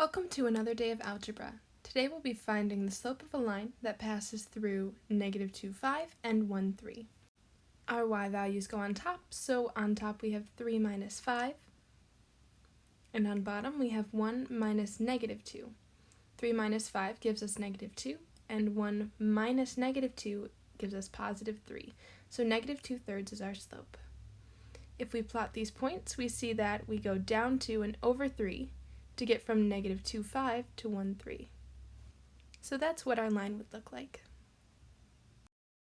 Welcome to another day of algebra. Today we'll be finding the slope of a line that passes through negative 2, 5 and 1, 3. Our y values go on top, so on top we have 3 minus 5, and on bottom we have 1 minus negative 2. 3 minus 5 gives us negative 2, and 1 minus negative 2 gives us positive 3, so negative 2 thirds is our slope. If we plot these points, we see that we go down 2 and over 3, to get from negative 2, 5 to 1, 3. So that's what our line would look like.